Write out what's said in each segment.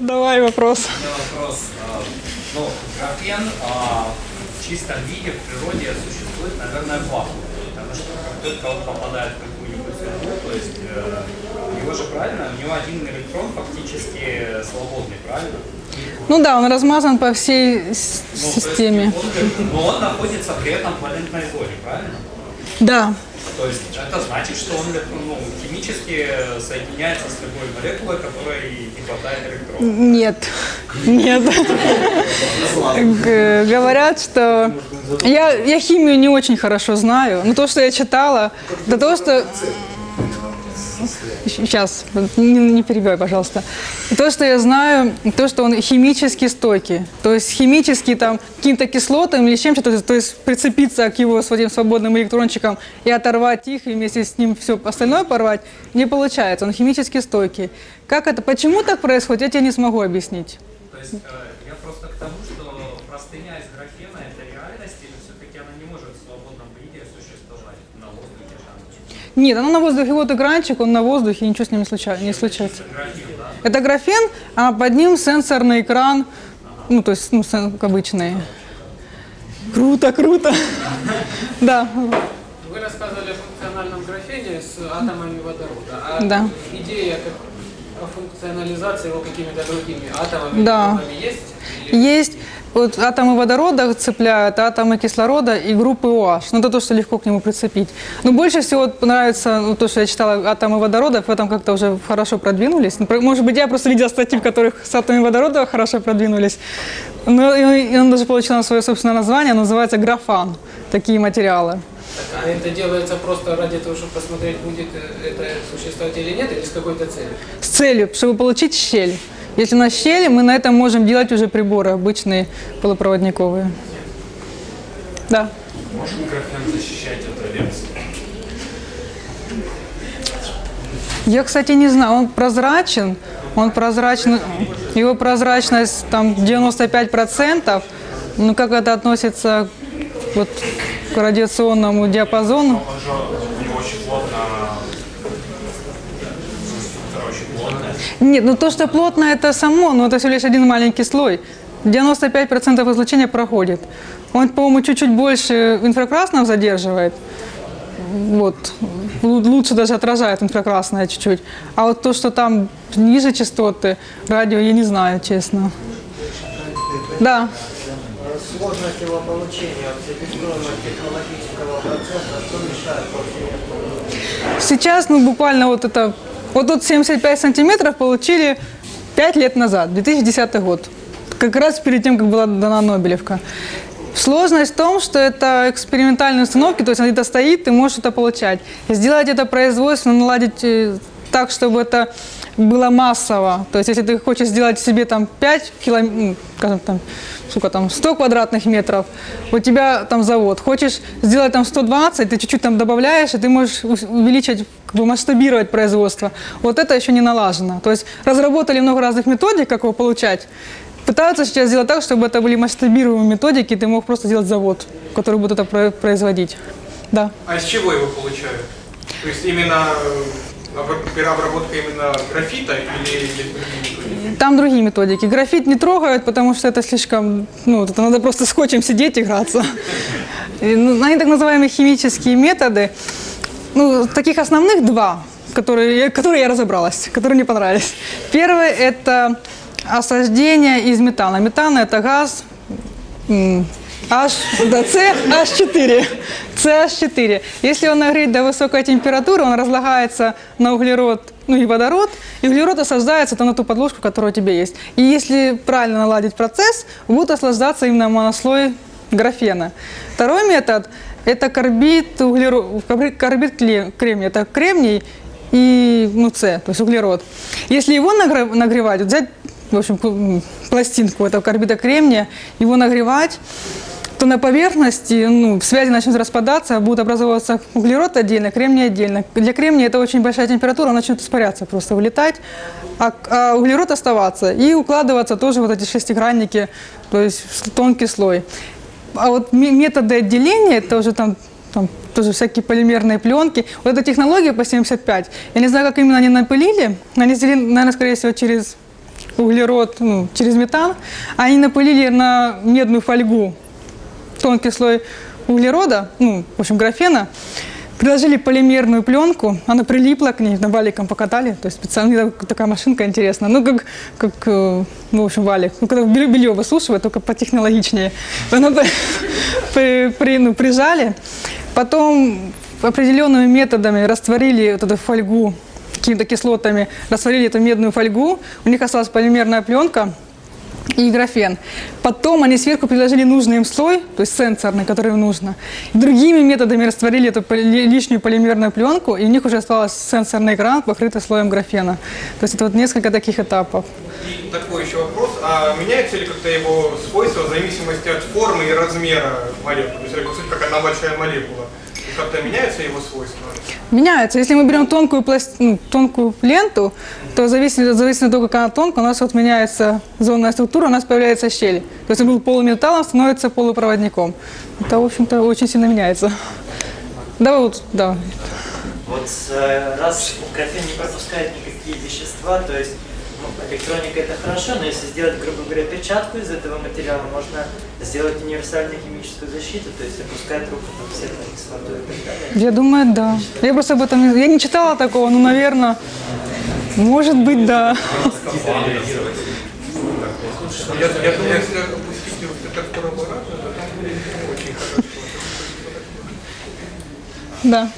Давай вопрос. Вопрос. а, Ну, графен а, в чистом виде в природе существует, наверное, вакууме. Потому что как только он попадает в какую-нибудь среду, то есть э, у него же правильно, у него один электрон фактически свободный, правильно? Ну да, он размазан по всей Ну, то есть системе. он но он находится при этом в валентной зоне, правильно? Да. То есть это значит, что он ну, химически соединяется с любой молекулой, которой не хватает электронов. Нет. Нет. Говорят, что... Я, я химию не очень хорошо знаю, но то, что я читала, до того, что... Сейчас, не, не перебивай, пожалуйста. То, что я знаю, то, что он химически стойкий. То есть химически там каким-то кислотам или чем-то, то то есть прицепиться к его своим свободным электрончикам и оторвать их, и вместе с ним все остальное порвать, не получается. Он химически стойкий. Как это, почему так происходит, я тебе не смогу объяснить. То есть э, я просто к тому, что простыня из графена это реальность, или все-таки она не может в свободном виде существовать на воздухе там? Нет, она на воздухе, вот экранчик, он на воздухе, ничего с ним не, случа- не случается. Это графен, а под ним сенсорный экран, ну, то есть, ну, обычный. Круто, круто. Да, Вы рассказывали о функциональном графене с атомами водорода. А Да. идея как о функционализации его какими-то другими атомами Да. есть? Или есть вот атомы водорода цепляют, атомы кислорода и группы OH. Ну, это то, что легко к нему прицепить. Но больше всего нравится ну, то, что я читала, атомы водорода, в этом как-то уже хорошо продвинулись. Ну, Может быть, я просто видела статьи, в которых с атомами водорода хорошо продвинулись. Но и и он даже получил свое собственное название, называется графан, такие материалы. А это делается просто ради того, чтобы посмотреть, будет э, это существовать или нет, или с какой-то целью? с целью, чтобы получить щель. Если у нас щель, мы на этом можем делать уже приборы обычные полупроводниковые. Да. Может графен защищать от радиации? Я, кстати, не знаю, он прозрачен, он прозрачный, его прозрачность там 95%, ну как это относится вот к радиационному диапазону? Нет, ну то, что плотно, это само, но это всего лишь один маленький слой. 95% излучения проходит. Он, по-моему, чуть-чуть больше инфракрасного задерживает. Вот. Лу- Лучше даже отражает инфракрасное чуть-чуть. А вот то, что там ниже частоты, радио, я не знаю, честно. Да. Сложность его получения от себестоимого технологического процесса, что мешает после Сейчас, ну, буквально вот это... Вот тут 75 сантиметров получили 5 лет назад, 2010 год. Как раз перед тем, как была дана Нобелевка. Сложность в том, что это экспериментальные установки, то есть она где-то стоит, ты можешь это получать. Сделать это производственно, наладить э, так, чтобы это было массово. То есть если ты хочешь сделать себе там 5 километров, там, сколько там, 100 квадратных метров, у тебя там завод. Хочешь сделать там 120, ты чуть-чуть там добавляешь, и ты можешь увеличить, как бы масштабировать производство. Вот это еще не налажено. То есть разработали много разных методик, как его получать. Пытаются сейчас сделать так, чтобы это были масштабируемые методики, и ты мог просто сделать завод, который будет это про- производить. Да. А из чего его получают? То есть именно э, переобработка именно графита или методики? Там другие методики. Графит не трогают, потому что это слишком, ну, это надо просто скотчем сидеть играться. И, ну, Они так называемые химические методы. Ну, таких основных два, которые, которые я разобралась, которые мне понравились. Первый – это осаждение из метана. Метан – это газ, H, да, C, H4. CH4. Если он нагреть до высокой температуры, он разлагается на углерод ну и водород, и углерод осаждается там на ту подложку, которая у тебя есть. И если правильно наладить процесс, будет осаждаться именно монослой графена. Второй метод – это карбид, углеро- карби- карбид кремния. Это кремний и ну, С, то есть углерод. Если его нагре- нагревать, взять в общем, пластинку этого карбида кремния, его нагревать, то на поверхности ну, связи начнут распадаться, будет образовываться углерод отдельно, кремний отдельно. Для кремния это очень большая температура, он начнет испаряться, просто вылетать, а, а углерод оставаться и укладываться тоже вот эти шестигранники, то есть тонкий слой. А вот ме- методы отделения, это уже там, там тоже всякие полимерные пленки. Вот эта технология по 75, я не знаю, как именно они напылили, они наверное, скорее всего, через углерод ну, через метан, они напылили на медную фольгу тонкий слой углерода, ну, в общем, графена, приложили полимерную пленку, она прилипла к ней, на валиком покатали, то есть специально такая машинка интересная, ну, как, как э, ну, в общем, валик, ну, когда белье, белье высушивают, только потехнологичнее. Она при- при- ну, прижали, потом определенными методами растворили вот эту фольгу какими-то кислотами, растворили эту медную фольгу, у них осталась полимерная пленка, и графен. Потом они сверху приложили нужный им слой, то есть сенсорный, который им нужно. Другими методами растворили эту лишнюю полимерную пленку, и у них уже остался сенсорный экран, покрытый слоем графена. То есть это вот несколько таких этапов. И такой еще вопрос. А меняется ли как-то его свойства в зависимости от формы и размера молекулы? То есть, по как одна большая молекула. И как-то меняются его свойства? Меняется. Если мы берем тонкую, пласт- ну, тонкую ленту, то зависит, зависит от того, как она тонкая, у нас вот меняется зонная структура, у нас появляется щель. То есть он был полуметаллом, становится полупроводником. Это, в общем-то, очень сильно меняется. Давай вот, да. Вот э, раз графен не пропускает никакие вещества, то есть электроника это хорошо, но если сделать, грубо говоря, перчатку из этого материала, можно сделать универсальную химическую защиту, то есть опускать руку там все на кислоту и так далее. Я думаю, да. Я просто об этом. Я не читала такого, но, наверное, может быть, да. Я, я думаю, если опустить вот этот аппарат, то там будет очень хорошо. Да.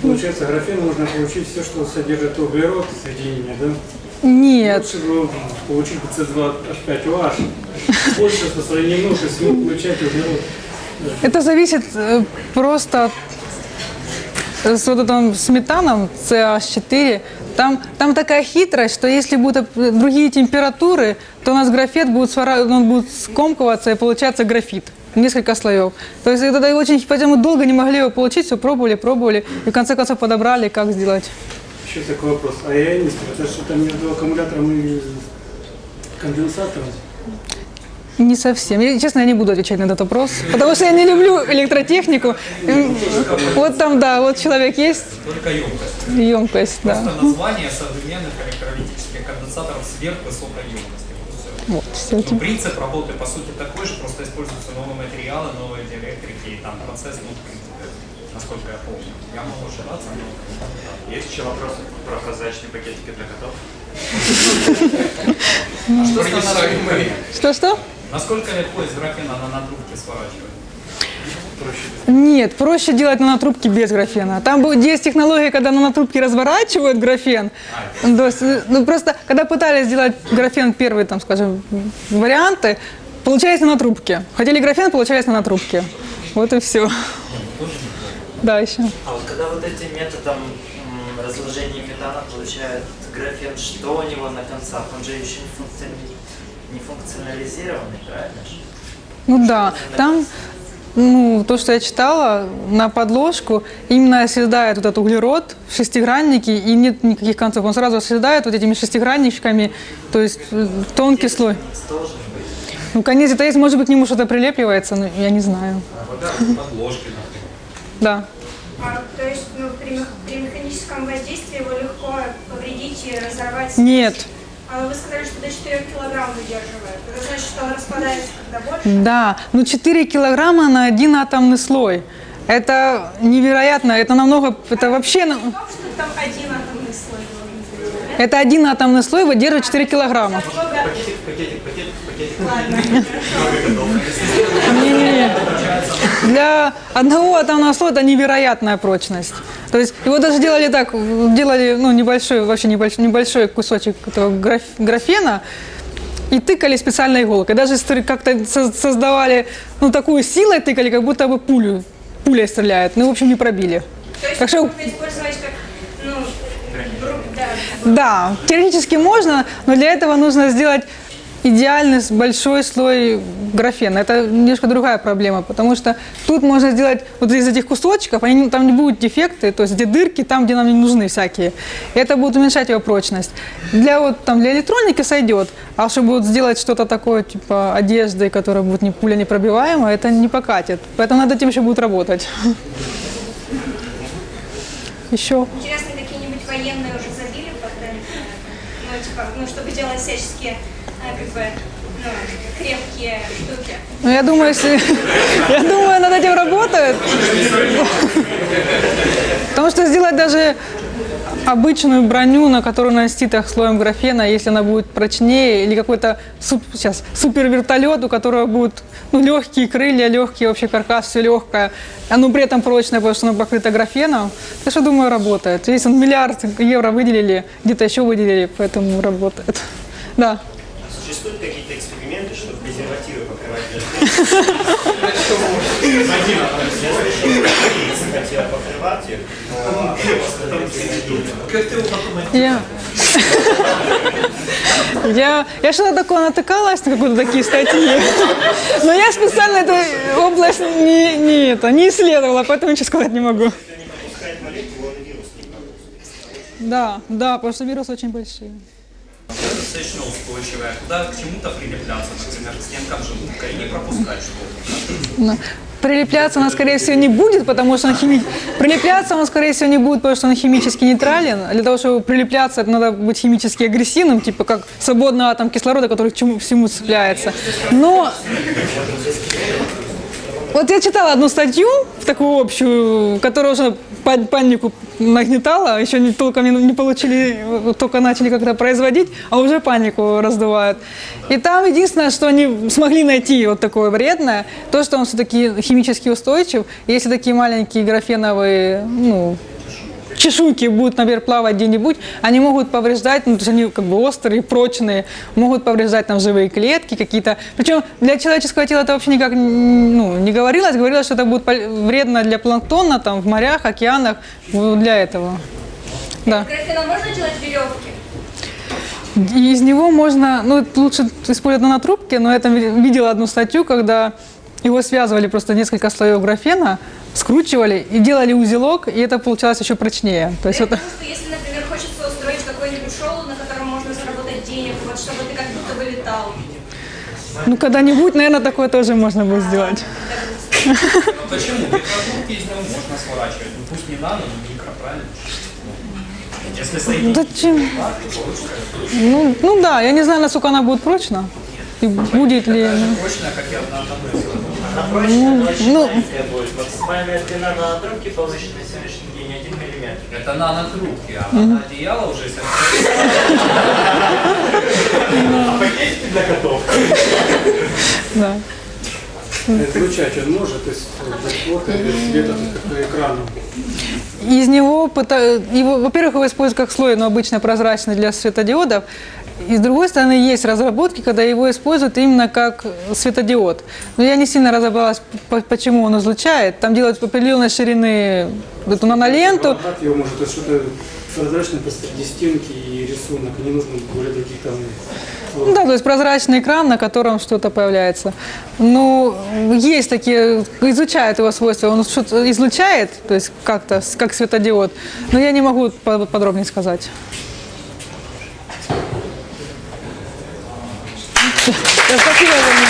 Получается, графен можно получить все, что содержит углерод, соединение, да? Нет. Лучше было получить C2H5OH. Больше сравнению с ним получать углерод. Это зависит э, просто от с вот этим с метаном CH4, там, там такая хитрость, что если будут другие температуры, то у нас графит будет, свара- он будет скомкиваться и получается графит. Несколько слоев. То есть это очень, поэтому долго не могли его получить, все пробовали, пробовали, и в конце концов подобрали, как сделать. Еще такой вопрос. А ионистр, это что-то между аккумулятором и конденсатором? Не совсем. Я, честно, я не буду отвечать на этот вопрос, потому что я не люблю электротехнику. М, Вот там, да, вот человек есть, Только емкость. емкость, да. Просто название современных электролитических конденсаторов сверхвысокой емкости. Вот все. Ну, принцип работы по сути такой же, просто используются новые материалы, новые диэлектрики, и там процесс, ну, насколько я помню. Я могу ошибаться, но Есть еще вопросы про прозрачные пакетики для котов? А? Принесаемые. Что-что? Насколько легко из графена на натрубке сворачивать? Нет, проще делать нанотрубки без графена. Там будет- есть технология, когда нанотрубки разворачивают графен. То есть, э, ну, просто, когда пытались сделать графен первые, там, скажем, варианты, получались нанотрубки. Хотели графен, получались нанотрубки. Вот и все. Да, еще. А вот когда вот этим методом разложения метана получает графен, что у него на концах? Он же еще не, функциони- не функционализированный, правильно? Ну да, там, ну, то, что я читала, на подложку именно оседает вот этот углерод в шестиграннике, и нет никаких концов. Он сразу оседает вот этими шестигранничками, то есть э, тонкий слой. Ну, конец это есть, может быть, к нему что-то прилепливается, но я не знаю. Подложки, например. Да. А, то есть ну, при, при механическом воздействии его легко повредить и разорвать? Нет. А вы сказали, что до 4 килограмм выдерживает. Это значит, что он распадается когда больше? Да, ну 4 килограмма на один атомный слой. Это невероятно, это намного, это вообще, на- В том, что там один атомный слой это один атомный слой выдерживает 4 килограмма. Много- Пакетик, пакетик, пакетик, пакетик. Не-не-не. Для одного атомного слоя это невероятная прочность. То есть его даже делали так, делали ну, небольшой, вообще небольшой, небольшой кусочек этого граф- графена и тыкали специальной иголкой. Даже как-то со- создавали, ну, такую силой тыкали, как будто бы пулю, пуля стреляет. Ну, в общем, не пробили. То есть Так что- можно использовать как, ну, да, Да, теоретически можно, но для этого нужно сделать идеальный большой слой графена. Это немножко другая проблема, потому что тут можно сделать вот из этих кусочков, они, там не будут дефекты, то есть где дырки, там, где нам не нужны всякие. Это будет уменьшать его прочность. Для, вот, там, для электроники сойдет, а чтобы вот сделать что-то такое, типа одежды, которая будет не пуля непробиваемая, это не покатит. Поэтому над этим еще будет работать. Еще. интересно, какие-нибудь военные уже забили? Ну, типа, ну, чтобы делать всяческие, бы, ну. Ну, я думаю, если... Я думаю, над этим работают. Потому что сделать даже обычную броню, на которую нанести так слоем графена, если она будет прочнее, или какой-то суп- сейчас, супер вертолет, у которого будут ну, легкие крылья, легкий вообще каркас, все легкое, оно при этом прочное, потому что оно покрыто графеном, я что думаю, работает. Здесь он миллиард евро выделили, где-то еще выделили, поэтому работает. Да. Существуют какие-то эксперименты, чтобы презервативы покрывать? Я слышал, что хотела покрывать их, но Я... Я, я что-то такое натыкалась на какие-то такие статьи, но я специально эту область не, не, это, не исследовала, поэтому ничего сказать не могу. Да, да, потому что вирусы очень большие. Достаточно устойчивая, куда к чему-то прилепляться, например, к стенкам желудка и не пропускать что-то. Но Прилепляться она, скорее всего, не будет, потому что он хими... Прилепляться он, скорее всего, не будет, потому что он химически нейтрален. Для того, чтобы прилепляться, это надо быть химически агрессивным, типа как свободный атом кислорода, который к чему всему цепляется. Но вот я читала одну статью, в такую общую, которая уже па- панику нагнетала, еще не, толком не, не получили, только начали как-то производить, а уже панику раздувают. И там единственное, что они смогли найти вот такое вредное, то, что он все-таки химически устойчив. Если такие маленькие графеновые, ну, чешуйки будут, например, плавать где-нибудь, они могут повреждать, ну, то есть они как бы острые, прочные, могут повреждать там живые клетки какие-то. Причем для человеческого тела это вообще никак ну, не говорилось, говорилось, что это будет вредно для планктона там, в морях, океанах, для этого. Да. Графеном можно делать веревки? И из него можно, ну, лучше использовать нанотрубки, но я там ви- видела одну статью, когда его связывали просто несколько слоев графена, скручивали и делали узелок, и это получалось еще прочнее. То есть Я это... что если, например, хочется устроить какой-нибудь шоу, на котором можно заработать денег, вот чтобы ты как будто бы летал. Ну, когда-нибудь, наверное, такое тоже можно будет сделать. Ну почему? Микродурки из него можно сворачивать, ну пусть не нано, но микро, правильно? Если соединить Зачем? Ну, ну да, я не знаю, насколько она будет прочна. И будет ли... прочно, как и одна одной Она прочная, но очень ну. маленькая будет. Максимальная длина на трубке получена на сегодняшний день 1 миллиметр. Это нанотрубки, а наноодеяло уже если Да. Излучать он может, то есть вот света, как экраном. Из него, его, во-первых, его используют как слой, но обычно прозрачный для светодиодов. И с другой стороны, есть разработки, когда его используют именно как светодиод. Но я не сильно разобралась, по- почему он излучает. Там делают определенной ширины эту наноленту. Аппарат его может, что-то прозрачное посреди стенки и рисунок, не нужно более таких там... Ну да, то есть прозрачный экран, на котором что-то появляется. Ну, есть такие, изучают его свойства, он что-то излучает, то есть как-то, как светодиод, но я не могу по- подробнее сказать. しく。